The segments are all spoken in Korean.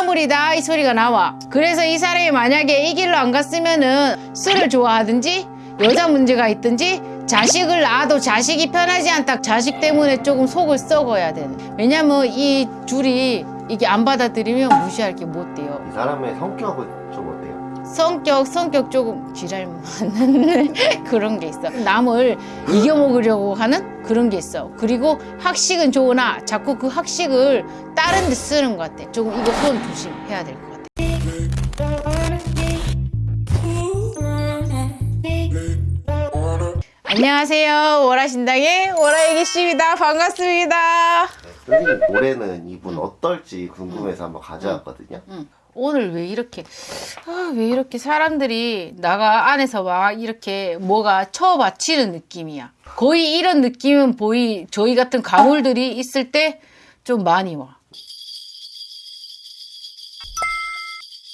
신가물이다. 이 소리가 나와. 그래서 이 사람이 만약에 이 길로 안 갔으면은 술을 좋아하든지 여자 문제가 있든지 자식을 낳아도 자식이 편하지 않다. 자식 때문에 조금 속을 썩어야 되는. 왜냐면 이 줄이 이게 안 받아들이면 무시할 게 못 돼요. 이 사람의 성격은? 성격 성격 조금 지랄 많은 그런 게 있어. 남을 이겨먹으려고 하는 그런 게 있어. 그리고 학식은 좋으나 자꾸 그 학식을 다른 데 쓰는 것 같아. 조금 이거 손 조심해야 될 것 같아. 안녕하세요. 월화신당의 월화애기씨입니다. 반갑습니다. 선생님 올해는 어떨지 궁금해서 한번 가져왔거든요. 오늘 왜 이렇게 아, 왜 이렇게 사람들이 나가 안에서 막 이렇게 뭐가 쳐받치는 느낌이야. 거의 이런 느낌은 보이 저희 같은 가물들이 있을 때 좀 많이 와.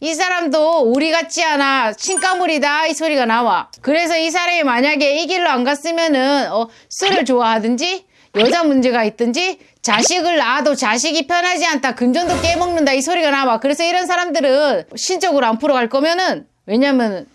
이 사람도 우리 같지 않아 신가물이다 이 소리가 나와. 그래서 이 사람이 만약에 이 길로 안 갔으면은 어, 술을 좋아하든지 여자 문제가 있든지 자식을 낳아도 자식이 편하지 않다 금전도 깨먹는다 이 소리가 나와. 그래서 이런 사람들은 신적으로 안 풀어갈 거면은 왜냐면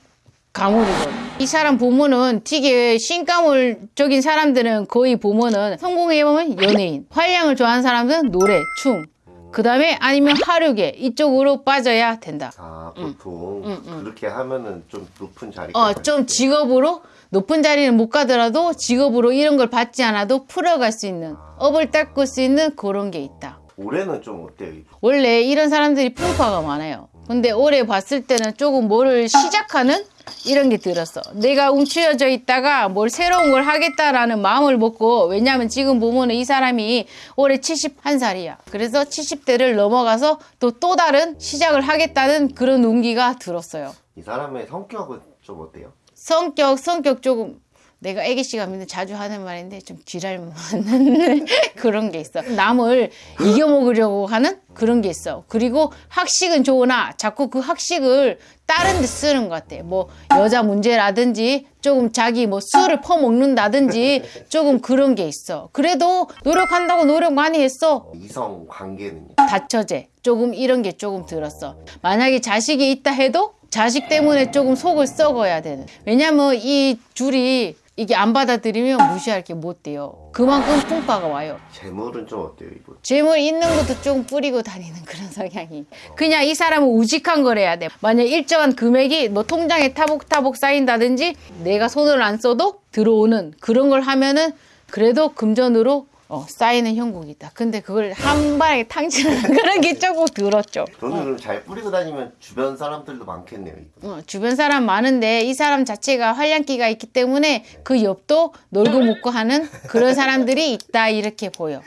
가물이거든. 이 사람 부모는 되게 신가물적인 사람들은 거의 부모는 성공해보면 연예인 활량을 좋아하는 사람들은 노래 춤 그 다음에 아니면 하류계 이쪽으로 빠져야 된다 아 보통 그렇게 하면은 좀 높은 자리. 어, 좀 직업으로 높은 자리는 못 가더라도 직업으로 이런 걸 받지 않아도 풀어갈 수 있는 업을 닦을 수 있는 그런 게 있다. 올해는 좀 어때요? 원래 이런 사람들이 풍파가 많아요. 근데 올해 봤을 때는 조금 뭐를 시작하는 이런 게 들었어. 내가 움츠려져 있다가 뭘 새로운 걸 하겠다라는 마음을 먹고 왜냐하면 지금 보면은 이 사람이 올해 71살이야. 그래서 70대를 넘어가서 또 또 다른 시작을 하겠다는 그런 운기가 들었어요. 이 사람의 성격은 좀 어때요? 성격 성격 조금 내가 애기 씨가 믿는 자주 하는 말인데 좀 지랄 많은 그런 게 있어. 남을 이겨먹으려고 하는 그런 게 있어. 그리고 학식은 좋으나 자꾸 그 학식을 다른 데 쓰는 것 같아. 뭐 여자 문제라든지 조금 자기 뭐 술을 퍼먹는다든지 조금 그런 게 있어. 그래도 노력한다고 노력 많이 했어. 이성 관계는요? 다처제 조금 이런 게 조금 들었어. 만약에 자식이 있다 해도 자식 때문에 조금 속을 썩어야 되는. 왜냐면 이 줄이 이게 안 받아들이면 무시할 게 못 돼요. 그만큼 풍파가 와요. 재물은 좀 어때요 이분? 재물 있는 것도 조금 뿌리고 다니는 그런 성향이. 그냥 이 사람은 우직한 걸 해야 돼. 만약 일정한 금액이 뭐 통장에 타복타복 쌓인다든지 내가 손을 안 써도 들어오는 그런 걸 하면은 그래도 금전으로 어, 쌓이는 형국이다. 근데 그걸 한 방에 탕진하는 그런 게 조금 들었죠. 저는 그럼 잘 뿌리고 다니면 주변 사람들도 많겠네요. 어, 주변 사람 많은데 이 사람 자체가 활량기가 있기 때문에 그 옆도 놀고 먹고 하는 그런 사람들이 있다 이렇게 보여.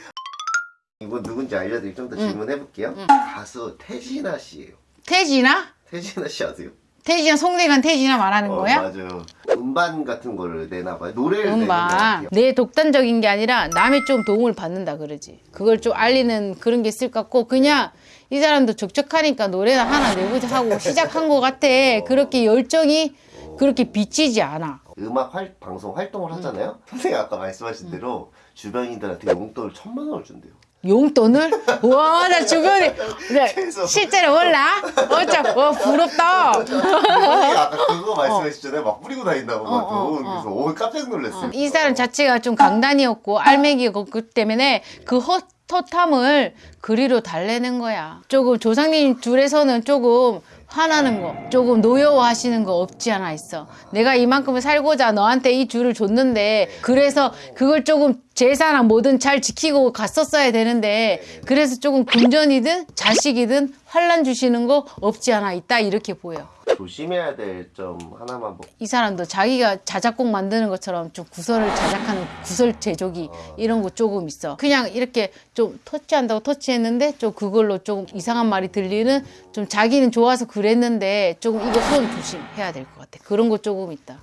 이분 누군지 알려드리고 좀 더 질문해볼게요. 가수 태진아 씨예요. 태진아? 태진아 씨 아세요? 태진아 송대관 태진아 말하는 어, 거야? 맞아요. 음반 같은 거를 내나 봐요. 노래를 내는 것 음반. 내 독단적인 게 아니라 남의 좀 도움을 받는다 그러지 그걸 좀 알리는 그런 게 있을 것 같고 그냥 이 사람도 적적하니까 노래나 하나 내보자 하고 시작한 것 같아 그렇게 열정이 그렇게 비치지 않아 음악 활, 방송 활동을 음. 하잖아요. 선생님 아까 말씀하신 대로 주변인들한테 용돈을 천만 원을 준대요. 용돈을? 와, 나 주변에, 네, 계속. 실제로 몰라? 어쩌, 와, 부럽다. 아까 그거 말씀하셨잖아요. 막 뿌리고 다닌다고 막 어, 돈. 그래서 오 깜짝 놀랐어요. 이 사람 자체가 좀 강단이었고, 알맹이였고, 그 때문에 그 헛, 헛함을 그리로 달래는 거야. 조금 조상님 둘에서는 조금 화나는 거, 조금 노여워하시는 거 없지 않아 있어. 내가 이만큼을 살고자 너한테 이 줄을 줬는데, 그래서 그걸 조금 재산이나 뭐든 잘 지키고 갔었어야 되는데, 그래서 조금 금전이든 자식이든 환란 주시는 거 없지 않아 있다. 이렇게 보여. 조심해야 될 점 하나만 뭐 이 사람도 자기가 자작곡 만드는 것처럼 좀 구설을 자작하는 구설 제조기 이런 거 조금 있어. 그냥 이렇게 좀 터치한다고 터치했는데 좀 그걸로 조금 이상한 말이 들리는 좀 자기는 좋아서 그랬는데 조금 이거 손 조심해야 될 것 같아. 그런 거 조금 있다.